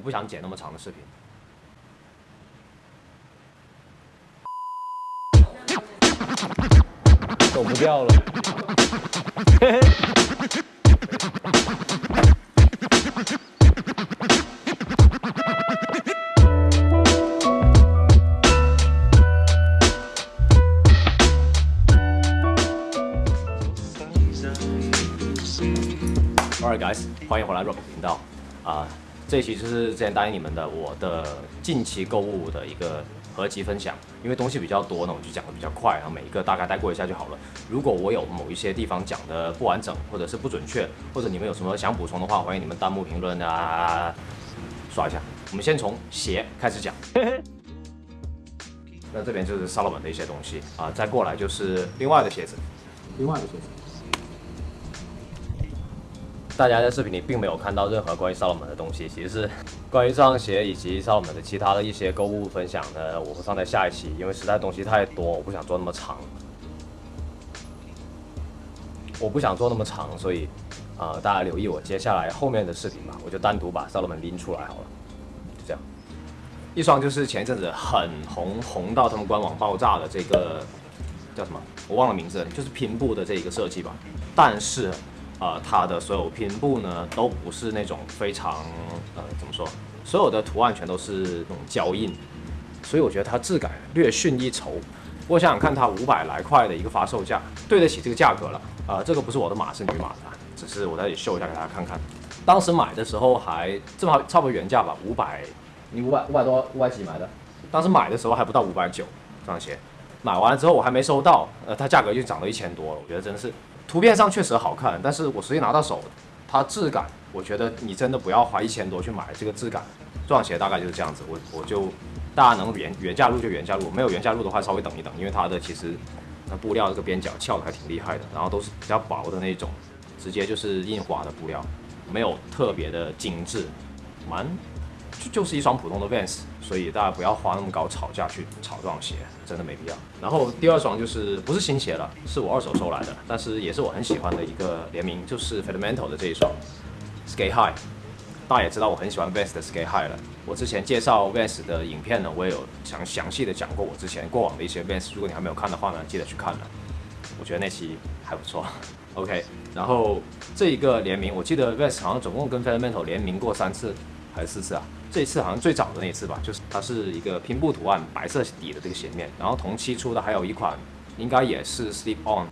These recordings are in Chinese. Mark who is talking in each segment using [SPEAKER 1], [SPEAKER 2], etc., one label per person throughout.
[SPEAKER 1] 我不想剪那么长的视频。
[SPEAKER 2] 走不掉了。
[SPEAKER 1] Alright guys，欢迎回来 Rock 频道啊、这一期就是之前答应你们的我的近期购物的一个合集分享，因为东西比较多呢，我就讲的比较快，然后每一个大概带过一下就好了。如果我有某一些地方讲的不完整，或者是不准确，或者你们有什么想补充的话，欢迎你们弹幕评论啊，刷一下。我们先从鞋开始讲。那这边就是 Salomon 的一些东西啊，再过来就是另外的鞋子，另外的鞋子。大家在视频里并没有看到任何关于 Salomon 的东西，其实是关于这双鞋以及 Salomon 的其他的一些购物分享呢，我会放在下一期，因为实在东西太多，我不想做那么长。我不想做那么长，所以啊、大家留意我接下来后面的视频吧，我就单独把 Salomon 拎出来好了，就这样。一双就是前一阵子很红，红到他们官网爆炸的这个叫什么？我忘了名字，就是拼布的这一个设计吧。但是，呃，它的所有拼布呢，都不是那种非常呃怎么说，所有的图案全都是那种胶印，所以我觉得它质感略逊一筹。不过想想看，它五百来块的一个发售价，对得起这个价格了。啊，这个不是我的码，是女码的，只是我在这里秀一下给大家看看。当时买的时候还正好差不多原价吧，五百，你五百五百多五百几买的？当时买的时候还不到五百九这双鞋，买完了之后我还没收到，呃，它价格就涨到一千多了。我觉得真的是，图片上确实好看，但是我实际拿到手，它质感，我觉得你真的不要花一千多去买这个质感。这双鞋大概就是这样子，我我就大家能原原价入就原价入，没有原价入的话稍微等一等，因为它的其实那布料这个边角翘的还挺厉害的，然后都是比较薄的那种，直接就是印花的布料，没有特别的精致，蛮就就是一双普通的 Vans，所以大家不要花那么高炒价去炒这双鞋，真的没必要。然后第二双就是不是新鞋了，是我二手收来的，但是也是我很喜欢的一个联名，就是 Fundamental 的这一双 Skate High。大家也知道我很喜欢 Vans 的 Skate High 了。我之前介绍 Vans 的影片呢，我也有详详细的讲过我之前过往的一些 Vans。如果你还没有看的话呢，记得去看了。我觉得那期还不错。OK，然后这一个联名，我记得 Vans 好像总共跟 Fundamental 联名过三次还是四次啊？这一次好像最早的那一次吧，就是它是一个拼布图案，白色底的这个鞋面，然后同期出的还有一款，应该也是 Sleep On。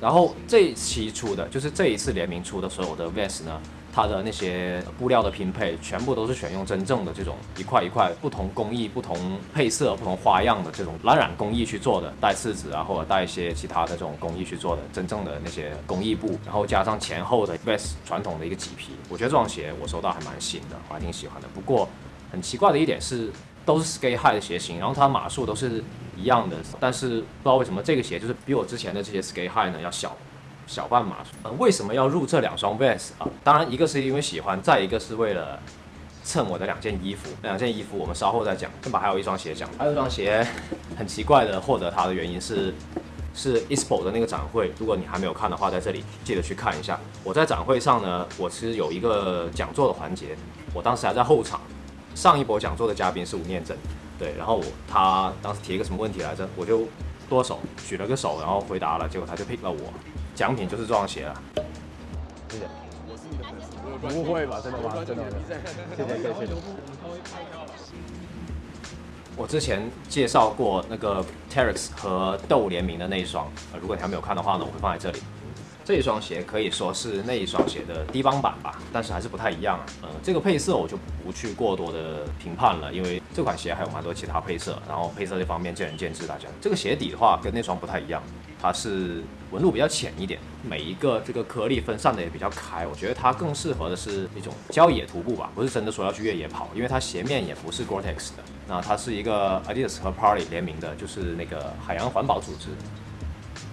[SPEAKER 1] 然后这一期出的就是这一次联名出的所有的 Vans 呢，它的那些布料的拼配全部都是选用真正的这种一块一块不同工艺、不同配色、不同花样的这种蓝染工艺去做的，带刺子啊或者带一些其他的这种工艺去做的，真正的那些工艺布，然后加上前后的 Vans 传统的一个麂皮，我觉得这双鞋我收到还蛮新的，我还挺喜欢的。不过很奇怪的一点是，都是 Skate High 的鞋型，然后它码数都是一样的，但是不知道为什么这个鞋就是比我之前的这些 Skate High 呢要小小半码数。呃，为什么要入这两双 Vans 啊？当然一个是因为喜欢，再一个是为了蹭我的两件衣服。那两件衣服我们稍后再讲，先把还有一双鞋讲。还有一双鞋很奇怪的获得它的原因是。是 ISPO 的那个展会，如果你还没有看的话，在这里记得去看一下。我在展会上呢，我其实有一个讲座的环节，我当时还在后场。上一波讲座的嘉宾是吴念真，对，然后他当时提一个什么问题来着，我就剁手举了个手，然后回答了，结果他就 pick 了我，奖品就是这双鞋了。谢谢。
[SPEAKER 2] 我是你的粉丝不会吧？真的吗？真的？谢谢谢谢。
[SPEAKER 1] 我之前介绍过那个 Terex 和豆联名的那一双，如果你还没有看的话呢，我会放在这里。这一双鞋可以说是那一双鞋的低帮版吧，但是还是不太一样啊。呃，这个配色我就不去过多的评判了，因为这款鞋还有蛮多其他配色，然后配色这方面见仁见智。大家这个鞋底的话跟那双不太一样，它是纹路比较浅一点，每一个这个颗粒分散的也比较开。我觉得它更适合的是一种郊野徒步吧，不是真的说要去越野跑，因为它鞋面也不是 Gore-Tex 的，那它是一个 Adidas 和 Parley 联名的，就是那个海洋环保组织。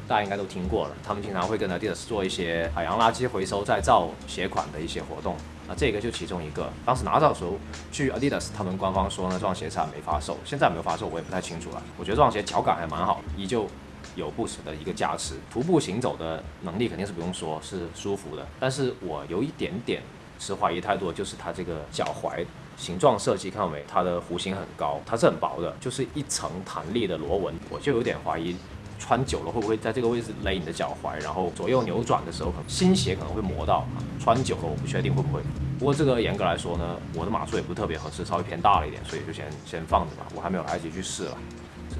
[SPEAKER 1] 大家应该都听过了，他们经常会跟 Adidas 做一些海洋垃圾回收再造鞋款的一些活动，那这个就其中一个。当时拿到的时候，据 Adidas 他们官方说呢，这双鞋是还没发售，现在没有发售我也不太清楚了。我觉得这双鞋脚感还蛮好，依旧有 Boost 的一个加持，徒步行走的能力肯定是不用说，是舒服的。但是我有一点点持怀疑态度，就是它这个脚踝形状设计，看到没？它的弧形很高，它是很薄的，就是一层弹力的螺纹，我就有点怀疑。穿久了会不会在这个位置勒你的脚踝？然后左右扭转的时候，可能新鞋可能会磨到。穿久了我不确定会不会。不过这个严格来说呢，我的码数也不是特别合适，稍微偏大了一点，所以就先先放着吧。我还没有来得及去试了，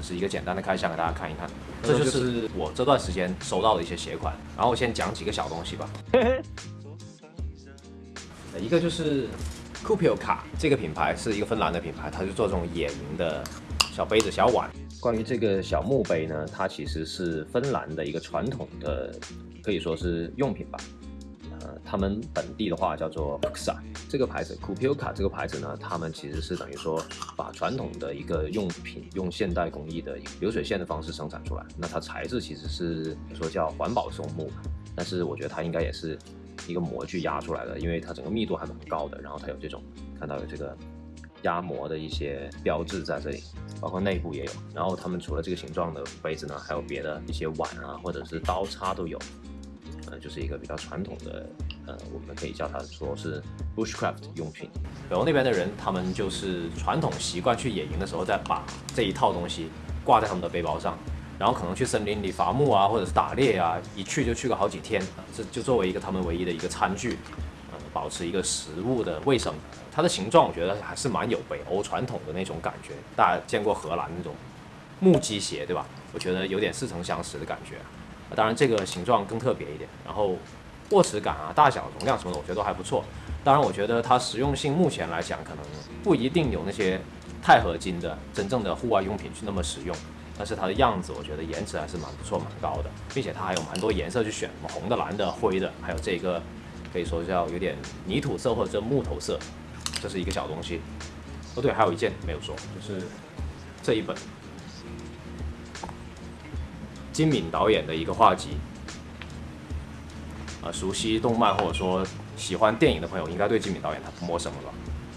[SPEAKER 1] 只是一个简单的开箱给大家看一看。这就是我这段时间收到的一些鞋款。然后我先讲几个小东西吧。一个就是 Cupio 卡，这个品牌是一个芬兰的品牌，它是做这种野营的小杯子、小碗。关于这个小墓碑呢，它其实是芬兰的一个传统的，可以说是用品吧。他们本地的话叫做 Puxa，这个牌子 k u p i o k a 这个牌子呢，他们其实是等于说把传统的一个用品用现代工艺的流水线的方式生产出来。那它材质其实是说叫环保松木，但是我觉得它应该也是一个模具压出来的，因为它整个密度还蛮高的。然后它有这种看到有这个。压模的一些标志在这里，包括内部也有。然后他们除了这个形状的杯子呢，还有别的一些碗啊，或者是刀叉都有。呃，就是一个比较传统的，呃，我们可以叫它说是 bushcraft 用品。北欧那边的人，他们就是传统习惯去野营的时候，再把这一套东西挂在他们的背包上，然后可能去森林里伐木啊，或者是打猎啊，一去就去个好几天，这就作为一个他们唯一的一个餐具。呃保持一个食物的卫生，它的形状我觉得还是蛮有北欧传统的那种感觉。大家见过荷兰那种木屐鞋对吧？我觉得有点似曾相识的感觉。当然这个形状更特别一点，然后握持感啊、大小、容量什么的，我觉得都还不错。当然我觉得它实用性目前来讲可能不一定有那些钛合金的真正的户外用品去那么实用，但是它的样子我觉得颜值还是蛮不错、蛮高的，并且它还有蛮多颜色去选，什么红的、蓝的、灰的，还有这个。可以说叫有点泥土色或者木头色，这是一个小东西。哦对，还有一件没有说，就是这一本金敏导演的一个画集。啊，熟悉动漫或者说喜欢电影的朋友，应该对金敏导演他不陌生了吧？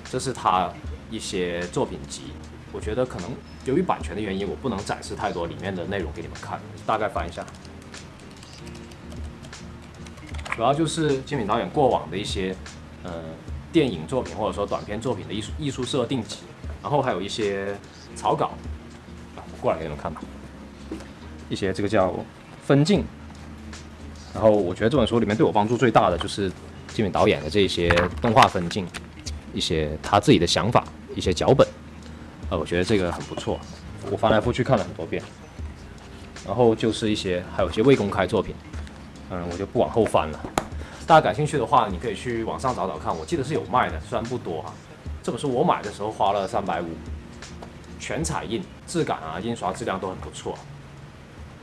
[SPEAKER 1] 这是他一些作品集。我觉得可能由于版权的原因，我不能展示太多里面的内容给你们看，大概翻一下。主要就是金敏导演过往的一些，呃，电影作品或者说短片作品的艺术艺术设定集，然后还有一些草稿，过来给你们看吧。一些这个叫分镜，然后我觉得这本书里面对我帮助最大的就是金敏导演的这些动画分镜，一些他自己的想法，一些脚本，呃，我觉得这个很不错，我翻来覆去看了很多遍。然后就是一些还有一些未公开作品。嗯，我就不往后翻了。大家感兴趣的话，你可以去网上找找看。我记得是有卖的，虽然不多哈。这本书我买的时候花了三百五，全彩印，质感啊，印刷质量都很不错，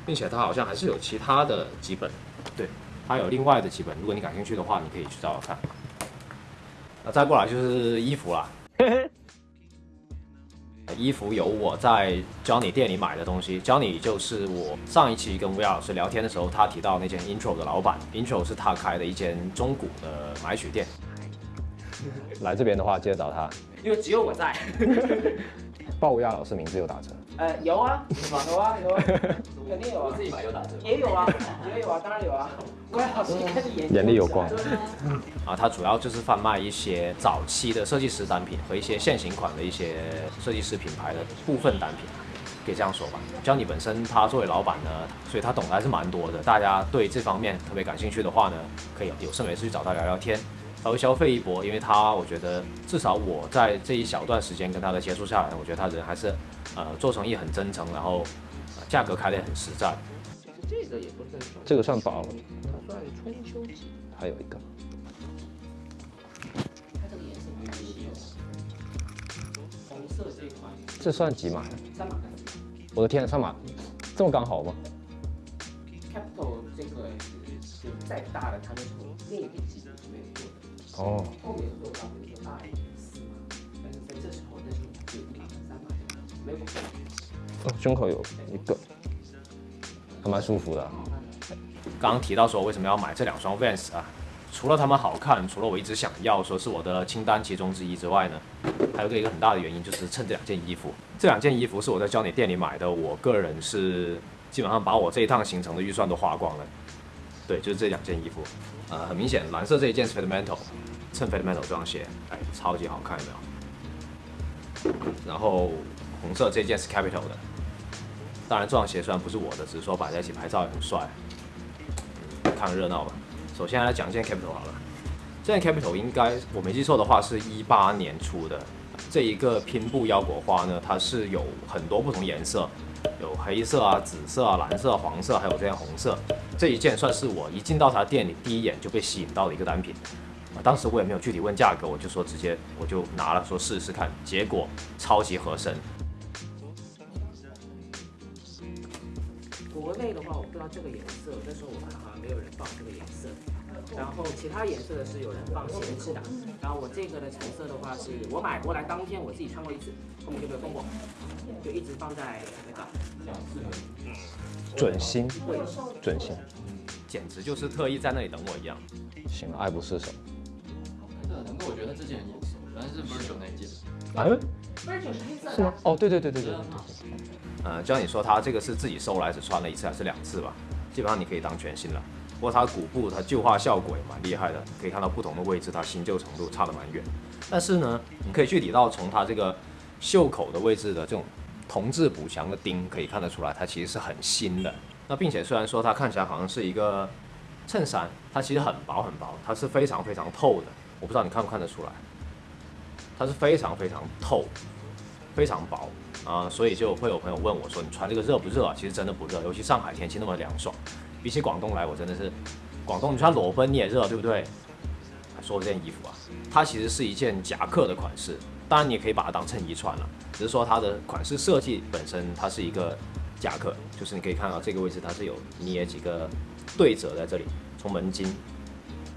[SPEAKER 1] 并且它好像还是有其他的几本，对，它有另外的几本。如果你感兴趣的话，你可以去找找看。那再过来就是衣服了。衣服有我在 Johnny 店里买的东西，Johnny 就是我上一期跟魏老师聊天的时候，他提到那间 Intro 的老板，Intro 是他开的一间中古的买取店。来这边的话，记得找他，
[SPEAKER 3] 因为只有我在。
[SPEAKER 1] 报吴亚老师名字有打折？
[SPEAKER 3] 呃，有啊，有啊，有啊，肯定有啊，
[SPEAKER 1] 自己买有打折？
[SPEAKER 3] 也有啊，也有啊，当然有啊。关老师开始眼
[SPEAKER 1] 眼里有光。啊，它主要就是贩卖一些早期的设计师单品和一些现行款的一些设计师品牌的部分单品，可以这样说吧。教你本身他作为老板呢，所以他懂得还是蛮多的。大家对这方面特别感兴趣的话呢，可以有事没事去找他聊聊天。稍微消费一波，因为他我觉得至少我在这一小段时间跟他的接触下来，我觉得他人还是呃做生意很真诚，然后价格开的也很实在。
[SPEAKER 3] 这个也不算
[SPEAKER 1] 这个算薄，
[SPEAKER 3] 它算春秋季。
[SPEAKER 1] 还有一个，
[SPEAKER 3] 它这个颜色很稀有，红色这一款。
[SPEAKER 1] 这算几码？
[SPEAKER 3] 三码。
[SPEAKER 1] 我的天，三码，这么刚好吗
[SPEAKER 3] ？Capital 这个是再大的，它就从另一个级别里面做的。哦，后面做到比如说大一点四嘛，但是在这时候，那时候就一码和三码没有。哦，
[SPEAKER 1] 胸口有一个，还蛮舒服的。刚刚提到说为什么要买这两双 Vans 啊？除了它们好看，除了我一直想要说是我的清单其中之一之外呢，还有个一个很大的原因就是趁这两件衣服。这两件衣服是我在教你店里买的，我个人是基本上把我这一趟行程的预算都花光了。对，就是这两件衣服，呃，很明显，蓝色这一件是 Fundamental，衬 Fundamental 这双鞋，哎，超级好看，有没有？然后红色这件是 Capital 的，当然这双鞋虽然不是我的，只是说摆在一起拍照也很帅，看热闹吧。首先来讲一件 Capital 好了，这件 Capital 应该我没记错的话是一八年出的，这一个拼布腰果花呢，它是有很多不同颜色。有黑色啊、紫色啊、蓝色、黄色，还有这样红色。这一件算是我一进到他店里第一眼就被吸引到的一个单品。当时我也没有具体问价格，我就说直接我就拿了，说试试看。结果超级合身。
[SPEAKER 3] 国内的话，我不知道这个颜色，那时候我看好没有人放这个颜色。然后其他颜色的是有人放闲置的。然后我这个的成色的话，是我买过来当天我自己穿过一次，后面就没有动过。就一直放在那个，
[SPEAKER 2] 准新，准新，
[SPEAKER 1] 简直就是特意在那里等我一样。
[SPEAKER 2] 行，爱不释手。
[SPEAKER 4] 那能够我觉得这件很眼熟，原来是 Virgil 那件。
[SPEAKER 2] 哎
[SPEAKER 3] ，Virgil 是黑色
[SPEAKER 2] 是吗？哦，对对对对对。
[SPEAKER 1] 呃，就像你说，他这个是自己收来，只穿了一次还是两次吧？基本上你可以当全新了。不过它骨部它旧化效果也蛮厉害的，可以看到不同的位置它新旧程度差得蛮远。但是呢，你可以具体到从它这个袖口的位置的这种。铜质补强的钉可以看得出来，它其实是很新的。那并且虽然说它看起来好像是一个衬衫，它其实很薄很薄，它是非常非常透的。我不知道你看不看得出来，它是非常非常透，非常薄啊。所以就会有朋友问我说：“你穿这个热不热啊？”其实真的不热，尤其上海天气那么凉爽，比起广东来，我真的是广东你穿裸奔你也热，对不对？说这件衣服啊，它其实是一件夹克的款式。当然，你可以把它当衬衣穿了，只是说它的款式设计本身它是一个夹克，就是你可以看到这个位置它是有捏几个对折在这里，从门襟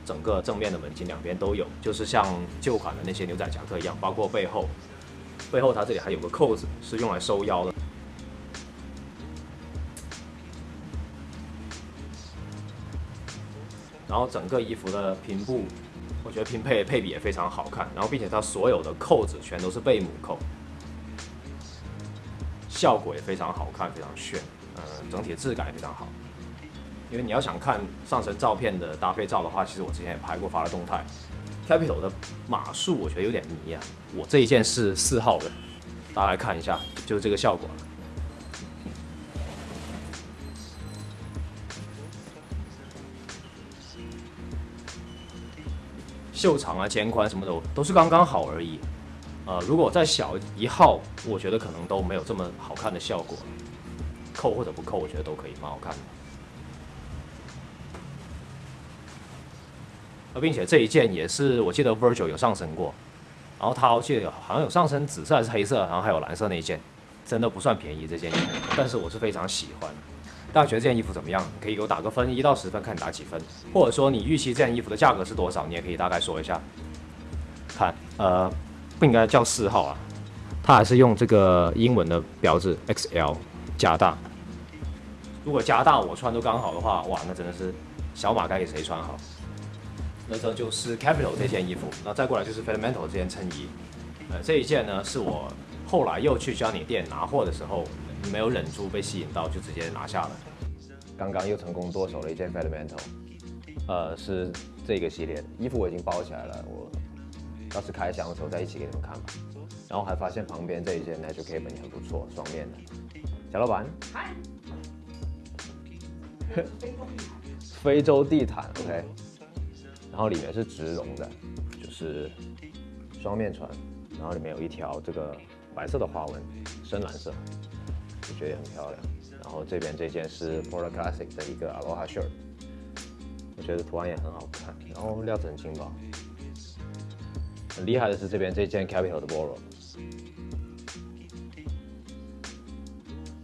[SPEAKER 1] 整个正面的门襟两边都有，就是像旧款的那些牛仔夹克一样，包括背后，背后它这里还有个扣子是用来收腰的，然后整个衣服的拼布。我觉得拼配配比也非常好看，然后并且它所有的扣子全都是贝母扣，效果也非常好看，非常炫，呃，整体质感也非常好。因为你要想看上身照片的搭配照的话，其实我之前也拍过发了动态。Capital 的码数我觉得有点迷啊，我这一件是四号的，大家来看一下，就是这个效果。袖长啊、肩宽什么的都是刚刚好而已，呃，如果再小一号，我觉得可能都没有这么好看的效果。扣或者不扣，我觉得都可以，蛮好看的。呃，并且这一件也是我记得 Virgil 有上身过，然后他我记得好像有上身紫色还是黑色，然后还有蓝色那一件，真的不算便宜这件衣服，但是我是非常喜欢。大家觉得这件衣服怎么样？可以给我打个分，一到十分，看你打几分，或者说你预期这件衣服的价格是多少，你也可以大概说一下。看，呃，不应该叫四号啊，它还是用这个英文的标志 XL 加大。如果加大我穿都刚好的话，哇，那真的是小码该给谁穿好？那这就是 Capital 这件衣服，那再过来就是 Fundamental 这件衬衣。呃，这一件呢是我后来又去 Johnny 店拿货的时候。没有忍住被吸引到，就直接拿下了。刚刚又成功剁手了一件 Fundamental，呃，是这个系列的衣服，我已经包起来了。我到时开箱的时候再一起给你们看吧。然后还发现旁边这一件 Natural Cape 也很不错，双面的。小老板，嗨。非洲地毯，OK。然后里面是植绒的，就是双面穿，然后里面有一条这个白色的花纹，深蓝色。我觉得也很漂亮，然后这边这件是 Polo Classic 的一个 Aloha shirt，我觉得图案也很好看，然后料子很轻薄。很厉害的是这边这件 Capital 的 Polo，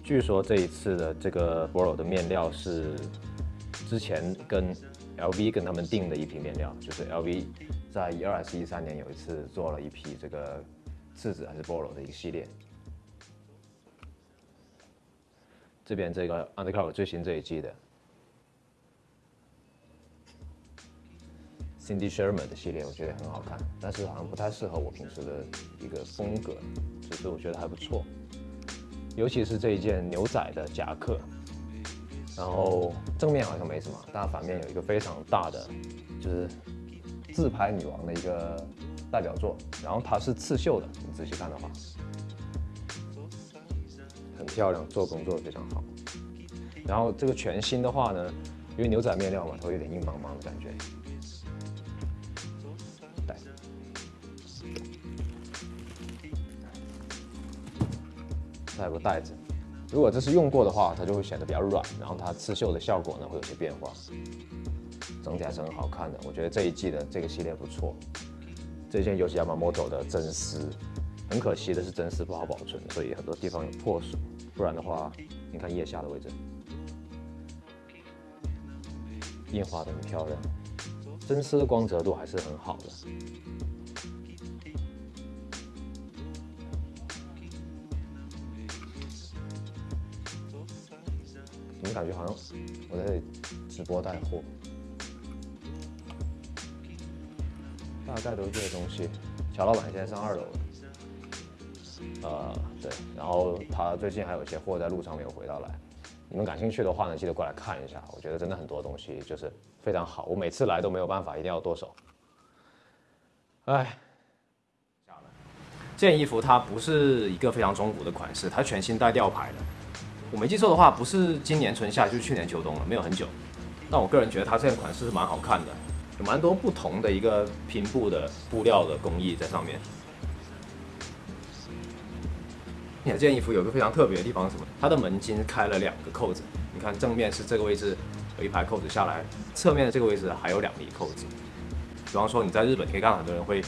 [SPEAKER 1] 据说这一次的这个 Polo 的面料是之前跟 LV 跟他们订的一批面料，就是 LV 在一二还是一三年有一次做了一批这个次子还是 Polo 的一个系列。这边这个 Undercover 最新这一季的 Cindy Sherman 的系列，我觉得很好看，但是好像不太适合我平时的一个风格，只是我觉得还不错。尤其是这一件牛仔的夹克，
[SPEAKER 2] 然后正面好像没什么，但反面有一个非常大的，就是自拍女王的一个代表作，然后它是刺绣的，你仔细看的话，漂亮，做工做的非常好。然后这个全新的话呢，因为牛仔面料嘛，它会有点硬邦邦的感觉。带，还有个袋子。如果这是用过的话，它就会显得比较软，然后它刺绣的效果呢会有些变化，整体还是很好看的。我觉得这一季的这个系列不错。这件尤其 Yamamoto 的真丝，很可惜的是真丝不好保存，所以很多地方有破损。不然的话，你看腋下的位置，印花的很漂亮，真丝的光泽度还是很好的。怎么感觉好像我在直播带货？大概都是这些东西。乔老板现在上二楼了，呃，对，然后他最近还有一些货在路上没有回到来。你们感兴趣的话呢，记得过来看一下。我觉得真的很多东西就是非常好，我每次来都没有办法，一定要剁手。哎，下了
[SPEAKER 1] 这件衣服它不是一个非常中古的款式，它全新带吊牌的。我没记错的话，不是今年春夏，就是去年秋冬了，没有很久。但我个人觉得它这件款式是蛮好看的，有蛮多不同的一个拼布的布料的工艺在上面。这件衣服有个非常特别的地方是什么？它的门襟开了两个扣子，你看正面是这个位置有一排扣子下来，侧面的这个位置还有两粒扣子。比方说你在日本可以看到很多人会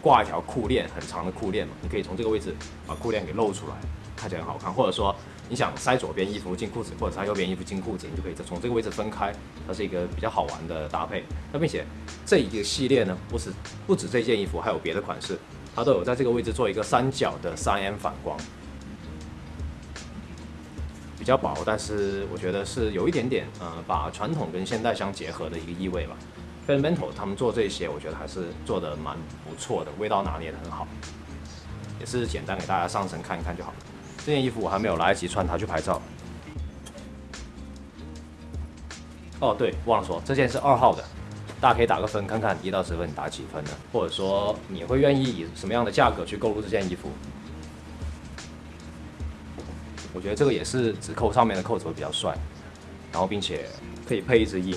[SPEAKER 1] 挂一条裤链，很长的裤链嘛，你可以从这个位置把裤链给露出来，看起来很好看，或者说。你想塞左边衣服进裤子，或者塞右边衣服进裤子，你就可以从这个位置分开，它是一个比较好玩的搭配。那并且这一个系列呢，不是不止这件衣服，还有别的款式，它都有在这个位置做一个三角的三 M 反光，比较薄，但是我觉得是有一点点呃，把传统跟现代相结合的一个意味吧。Fundamental 他们做这些，我觉得还是做的蛮不错的，味道拿捏的很好，也是简单给大家上身看一看就好了。这件衣服我还没有来得及穿它去拍照。哦，对，忘了说，这件是二号的，大家可以打个分，看看一到十分你打几分呢？或者说你会愿意以什么样的价格去购入这件衣服？我觉得这个也是指扣上面的扣子会比较帅，然后并且可以配一只鹰，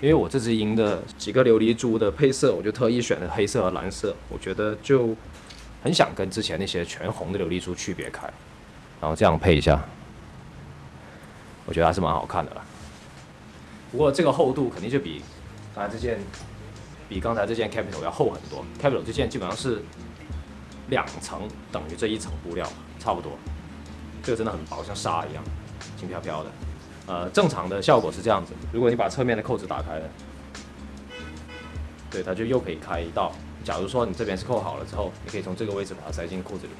[SPEAKER 1] 因为我这只鹰的几个琉璃珠的配色，我就特意选了黑色和蓝色，我觉得就很想跟之前那些全红的琉璃珠区别开。然后这样配一下，我觉得还是蛮好看的啦。不过这个厚度肯定就比刚才这件，比刚才这件 Capital 要厚很多。Capital 这件基本上是两层等于这一层布料，差不多。这个真的很薄，像纱一样，轻飘飘的。呃，正常的效果是这样子。如果你把侧面的扣子打开了，对，它就又可以开一道。假如说你这边是扣好了之后，你可以从这个位置把它塞进裤子里。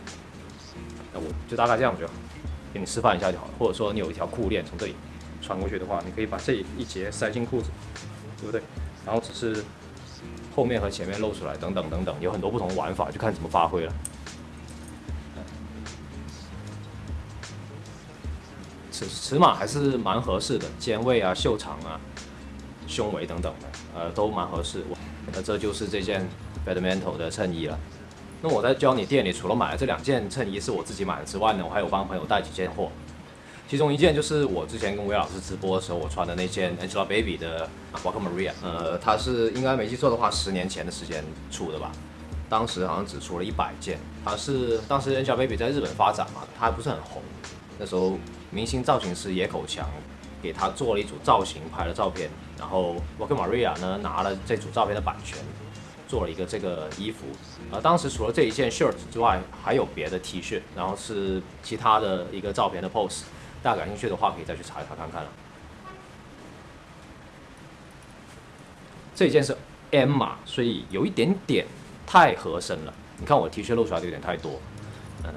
[SPEAKER 1] 那我就大概这样就好，给你示范一下就好了。或者说你有一条裤链从这里穿过去的话，你可以把这一节塞进裤子，对不对？然后只是后面和前面露出来，等等等等，有很多不同的玩法，就看怎么发挥了。尺尺码还是蛮合适的，肩位啊、袖长啊、胸围等等的，呃，都蛮合适。那这就是这件 Fundamental 的衬衣了。那我在教你店里，除了买了这两件衬衣是我自己买的之外呢，我还有帮朋友带几件货。其中一件就是我之前跟韦老师直播的时候我穿的那件 Angelababy 的 Walker Maria，呃，它是应该没记错的话，十年前的时间出的吧。当时好像只出了一百件。它是当时 Angelababy 在日本发展嘛，它还不是很红。那时候明星造型师野口强给他做了一组造型拍了照片，然后 Walker Maria 呢拿了这组照片的版权。做了一个这个衣服，呃，当时除了这一件 shirt 之外，还有别的 T 恤，然后是其他的一个照片的 pose，大家感兴趣的话可以再去查一查看看了。这一件是 M 码，所以有一点点太合身了。你看我 T 恤露出来的有点太多，呃，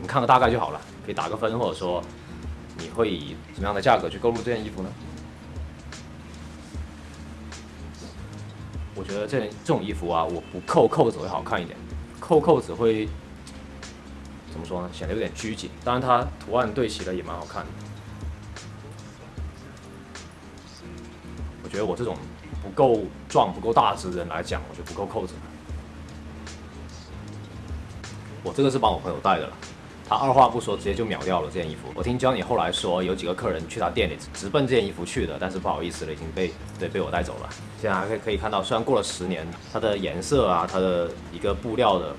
[SPEAKER 1] 你看个大概就好了，可以打个分，或者说你会以什么样的价格去购入这件衣服呢？我觉得这件这种衣服啊，我不扣扣子会好看一点，扣扣子会怎么说呢？显得有点拘谨。当然，它图案对齐了也蛮好看的。我觉得我这种不够壮、不够大只的人来讲，我觉得不够扣子。我这个是帮我朋友带的了，他二话不说直接就秒掉了这件衣服。我听 Johnny 后来说，有几个客人去他店里直奔这件衣服去的，但是不好意思了，已经被对被我带走了。现在还可以可以看到，虽然过了十年，它的颜色啊，它的一个布料的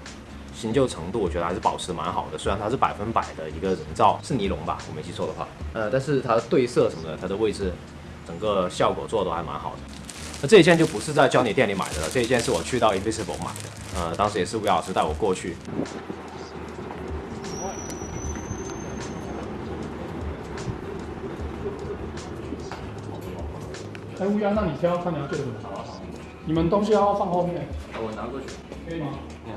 [SPEAKER 1] 新旧程度，我觉得还是保持蛮好的。虽然它是百分百的一个人造，是尼龙吧，我没记错的话，呃，但是它的对色什么的，它的位置，整个效果做的都还蛮好的。那这一件就不是在教你店里买的了，这一件是我去到 Invisible 买的，呃，当时也是吴老师带我过去。
[SPEAKER 5] 哎，乌鸦，那你挑看你要做什么？你们东西要放后面，
[SPEAKER 4] 我拿过去。
[SPEAKER 5] 可以吗
[SPEAKER 1] ？Rocky，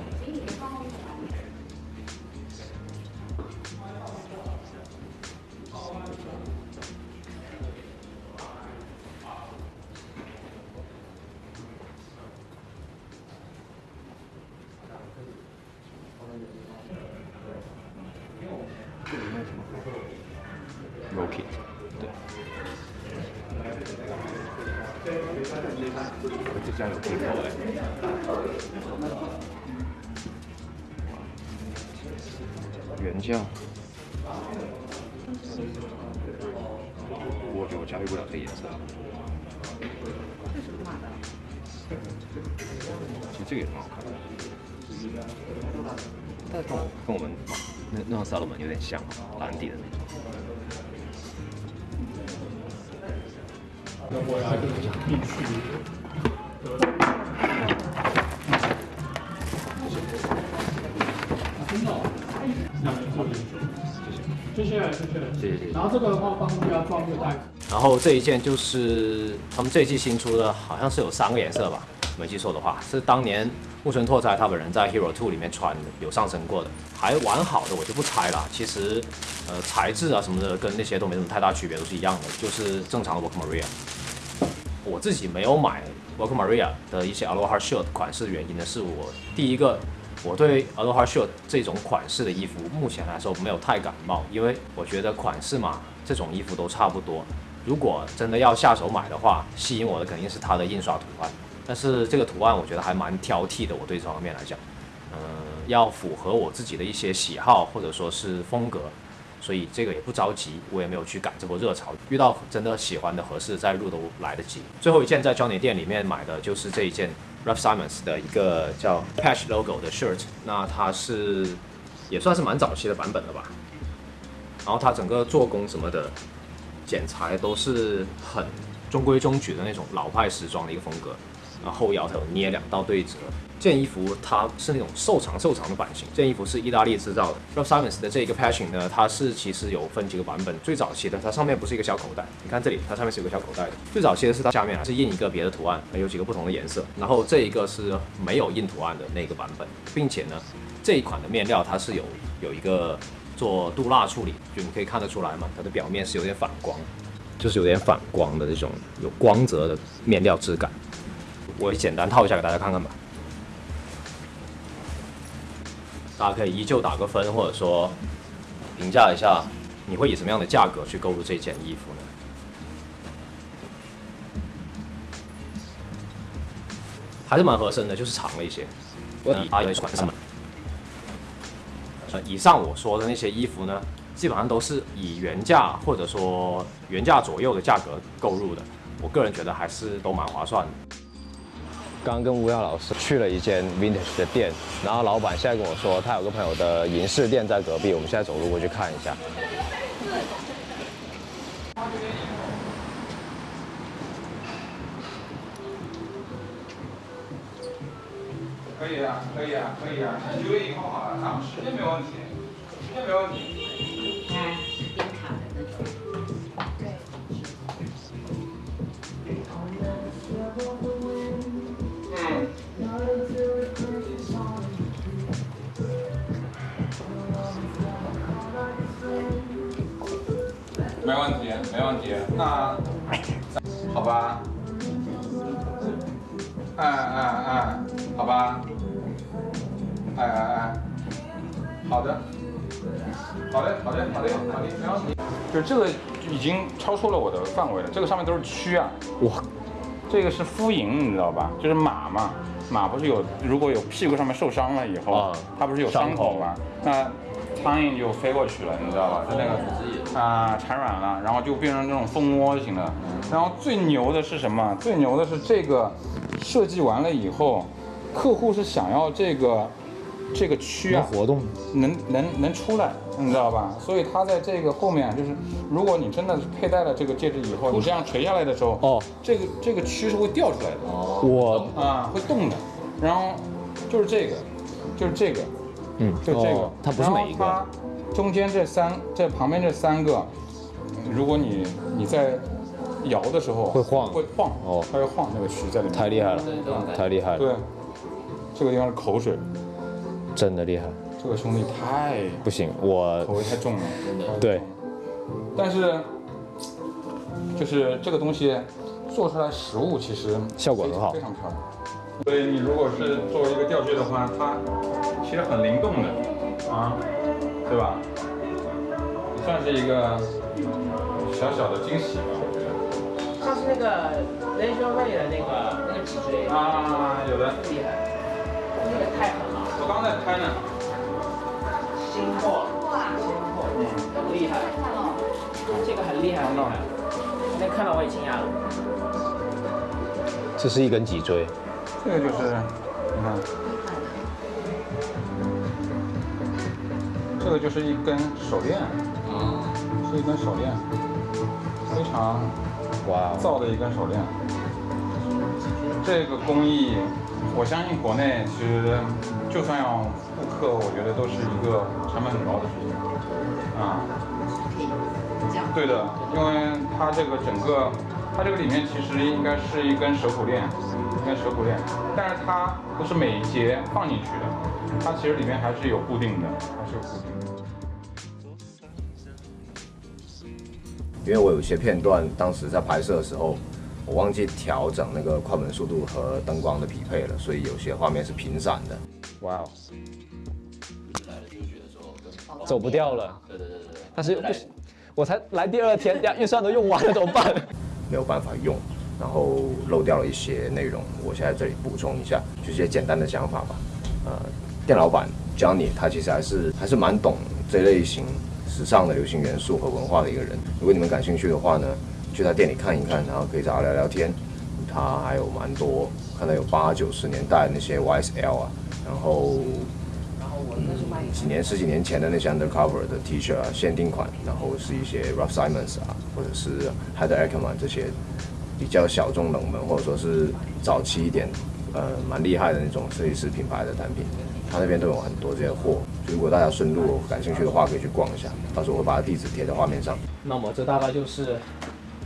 [SPEAKER 1] 但是跟我跟我们那那种 Salomon 有点像，蓝底的那种。
[SPEAKER 5] 要跟你讲必须。真的哦，两年做研究，谢谢，谢谢，
[SPEAKER 1] 谢谢谢谢
[SPEAKER 5] 然后这个的话，帮乌鸦装个袋子。
[SPEAKER 1] 然后这一件就是他们这一季新出的，好像是有三个颜色吧，没记错的话，是当年木村拓哉他本人在 Hero Two 里面穿的，有上身过的，还完好的我就不拆了。其实，呃，材质啊什么的跟那些都没什么太大区别，都是一样的，就是正常的 Work Maria。我自己没有买 Work Maria 的一些 Aloha Shirt 款式的，原因呢是我第一个，我对 Aloha Shirt 这种款式的衣服目前来说没有太感冒，因为我觉得款式嘛，这种衣服都差不多。如果真的要下手买的话，吸引我的肯定是它的印刷图案。但是这个图案我觉得还蛮挑剔的，我对这方面来讲，嗯、要符合我自己的一些喜好或者说是风格，所以这个也不着急，我也没有去赶这波热潮。遇到真的喜欢的合适再入都来得及。最后一件在 Johnny 店里面买的就是这一件 Ralph Simons 的一个叫 Patch Logo 的 shirt，那它是也算是蛮早期的版本了吧。然后它整个做工什么的剪裁都是很中规中矩的那种老派时装的一个风格。然后腰它有捏两道对折。这件衣服它是那种瘦长瘦长的版型，这件衣服是意大利制造的。Ralph Simons 的这一个 patching 呢，它是其实有分几个版本。最早期的它上面不是一个小口袋，你看这里它上面是有个小口袋的。最早期的是它下面啊是印一个别的图案，有几个不同的颜色。然后这一个是没有印图案的那个版本，并且呢这一款的面料它是有有一个做镀蜡处理，就你可以看得出来嘛，它的表面是有点反光，就是有点反光的这种有光泽的面料质感。我简单套一下给大家看看吧。大家可以依旧打个分，或者说评价一下，你会以什么样的价格去购入这件衣服呢？还是蛮合身的，就是长了一些。我啊，有款式嘛。呃，以上我说的那些衣服呢，基本上都是以原价或者说原价左右的价格购入的。我个人觉得还是都蛮划算的。
[SPEAKER 2] 刚跟吴耀老师去了一间 vintage 的店，然后老板现在跟我说，他有个朋友的银饰店在隔壁，我们现在走路过去看一下。
[SPEAKER 6] 可以啊，可以啊，可以啊，九月一号好了啊，时间没问题，时间没问题。
[SPEAKER 7] 那
[SPEAKER 6] 好吧，哎哎哎，好吧，哎哎哎，好的，好嘞，好嘞，好嘞，好嘞，没问题。就是这个已经超出了我的范围了，这个上面都是蛆啊。
[SPEAKER 2] 哇，
[SPEAKER 6] 这个是敷蝇，你知道吧？就是马嘛，马不是有如果有屁股上面受伤了以后，
[SPEAKER 2] 啊
[SPEAKER 6] 它不是有伤口吗？那苍蝇就飞过去了，你知道吧？就那个啊产卵了，然后就变成这种蜂窝型的。然后最牛的是什么？最牛的是这个设计完了以后，客户是想要这个这个区啊
[SPEAKER 2] 能活动，
[SPEAKER 6] 能能能出来，你知道吧？所以它在这个后面，就是如果你真的是佩戴了这个戒指以后，你这样垂下来的时候，
[SPEAKER 2] 哦，
[SPEAKER 6] 这个这个区是会掉出来的，
[SPEAKER 2] 我
[SPEAKER 6] 啊，会动的。然后就是这个，就是这个，
[SPEAKER 2] 嗯，
[SPEAKER 6] 就这个，
[SPEAKER 2] 哦它不是每一个，
[SPEAKER 6] 然后它中间这三，这旁边这三个，嗯如果你你在摇的时候
[SPEAKER 2] 会晃。
[SPEAKER 6] 会晃，
[SPEAKER 2] 哦。
[SPEAKER 6] 它会晃那个曲在里面。
[SPEAKER 2] 太厉害了，太厉害了，
[SPEAKER 6] 对，这个地方是口水，
[SPEAKER 2] 真的厉害，
[SPEAKER 6] 这个兄弟太
[SPEAKER 2] 不行，我
[SPEAKER 6] 口味太重了，
[SPEAKER 2] 对，
[SPEAKER 6] 但是就是这个东西做出来实物其实
[SPEAKER 2] 效果很好。
[SPEAKER 6] 非常漂亮。所以你如果是作为一个吊坠的话，它其实很灵动的。啊，对吧？也算是一个小小的惊喜吧，我觉得。
[SPEAKER 3] 上次那个 Nation Way 的那个那个脊椎，
[SPEAKER 6] 啊，有的，
[SPEAKER 3] 厉害，那个太狠了，
[SPEAKER 6] 我刚在拍呢。
[SPEAKER 3] 新货，新货，
[SPEAKER 6] 嗯，
[SPEAKER 3] 很厉害，这个很厉害，很厉害，那看到我也惊讶了。
[SPEAKER 2] 这是一根脊椎，
[SPEAKER 6] 这个就是，你看，这个就是一根手链，是一根手链，非常
[SPEAKER 2] 哇哦，
[SPEAKER 6] 造的一根手链。这个工艺，我相信国内其实就算要复刻，我觉得都是一个成本很高的事情。啊，对的，因为它这个整个，它这个里面其实应该是一根手骨链，一根手口链，但是它不是每一节放进去的，它其实里面还是有固定的，还是有固定的。
[SPEAKER 1] 因为我有些片段当时在拍摄的时候，我忘记调整那个快门速度和灯光的匹配了，所以有些画面是频闪的。
[SPEAKER 2] 哇哦，走不掉了，
[SPEAKER 4] 对对对对对，
[SPEAKER 2] 但是又不行，我才来第二天，呀，预算都用完了，怎么办？
[SPEAKER 1] 没有办法用，然后漏掉了一些内容，我现在这里补充一下，就是一些简单的想法吧。呃，店老板 Johnny 他其实还是还是蛮懂这类型时尚的流行元素和文化的一个人。如果你们感兴趣的话呢，去他店里看一看，然后可以找他聊聊天。他还有蛮多，看到有八九十年代那些 YSL 啊，然后嗯几年十几年前的那些 Undercover 的 T 恤啊，限定款，然后是一些 Ralph Simons 啊，或者是 Heather Ackerman 这些比较小众冷门，或者说是早期一点，呃，蛮厉害的那种设计师品牌的单品，他那边都有很多这些货。如果大家顺路感兴趣的话，可以去逛一下，到时候我会把地址贴在画面上。那么这大概就是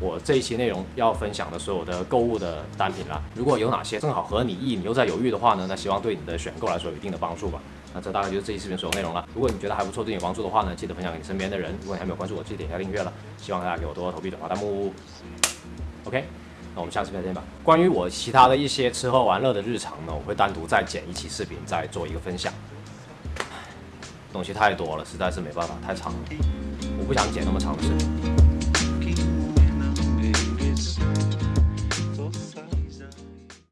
[SPEAKER 1] 我这一期内容要分享的所有的购物的单品啦。如果有哪些正好合你意，你又在犹豫的话呢，那希望对你的选购来说有一定的帮助吧。那这大概就是这一视频所有内容了。如果你觉得还不错，对你有帮助的话呢，记得分享给你身边的人。如果你还没有关注我，记得点一下订阅了。希望大家给我多多投币、转发、弹幕。OK，那我们下次再见吧。关于我其他的一些吃喝玩乐的日常呢，我会单独再剪一期视频，再做一个分享。东西太多了，实在是没办法，太长了，我不想剪那么长的视频。